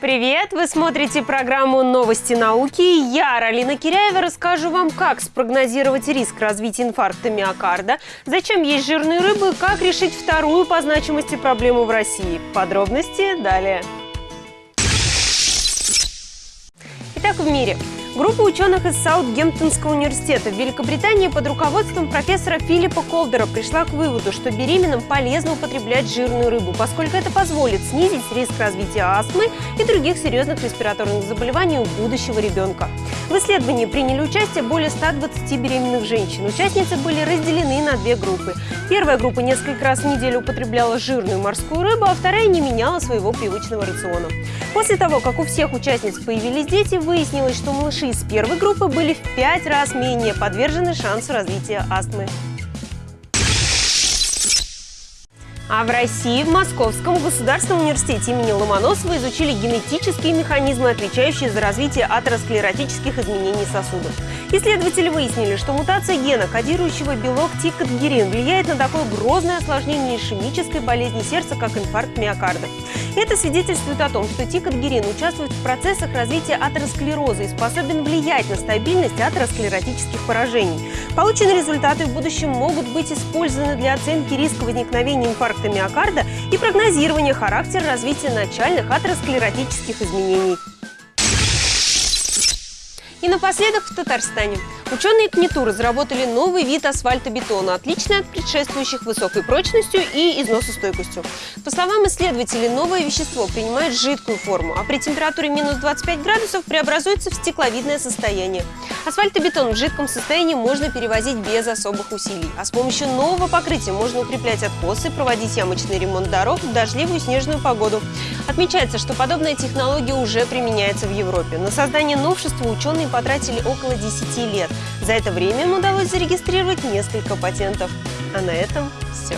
Привет! Вы смотрите программу «Новости науки». Я, Ралина Киряева, расскажу вам, как спрогнозировать риск развития инфаркта миокарда, зачем есть жирные рыбы, как решить вторую по значимости проблему в России. Подробности далее. Итак, в мире. Группа ученых из Саутгемптонского университета в Великобритании под руководством профессора Филиппа Колдера пришла к выводу, что беременным полезно употреблять жирную рыбу, поскольку это позволит снизить риск развития астмы и других серьезных респираторных заболеваний у будущего ребенка. В исследовании приняли участие более 120 беременных женщин. Участницы были разделены на две группы. Первая группа несколько раз в неделю употребляла жирную морскую рыбу, а вторая не меняла своего привычного рациона. После того, как у всех участниц появились дети, выяснилось, что малыши из первой группы были в пять раз менее подвержены шансу развития астмы. А в России в Московском государственном университете имени Ломоносова изучили генетические механизмы, отвечающие за развитие атеросклеротических изменений сосудов. Исследователи выяснили, что мутация гена, кодирующего белок тикотгерин, влияет на такое грозное осложнение ишемической болезни сердца, как инфаркт миокарда. Это свидетельствует о том, что тикотгерин участвует в процессах развития атеросклероза и способен влиять на стабильность атеросклеротических поражений. Полученные результаты в будущем могут быть использованы для оценки риска возникновения инфаркта миокарда и прогнозирования характера развития начальных атеросклеротических изменений. И напоследок в Татарстане. Ученые КНИТУ разработали новый вид асфальтобетона, отличный от предшествующих высокой прочностью и износостойкостью. По словам исследователей, новое вещество принимает жидкую форму, а при температуре минус 25 градусов преобразуется в стекловидное состояние. Асфальтобетон в жидком состоянии можно перевозить без особых усилий, а с помощью нового покрытия можно укреплять откосы, проводить ямочный ремонт дорог в дождливую снежную погоду. Отмечается, что подобная технология уже применяется в Европе. На создание новшества ученые потратили около 10 лет. За это время им удалось зарегистрировать несколько патентов. А на этом все.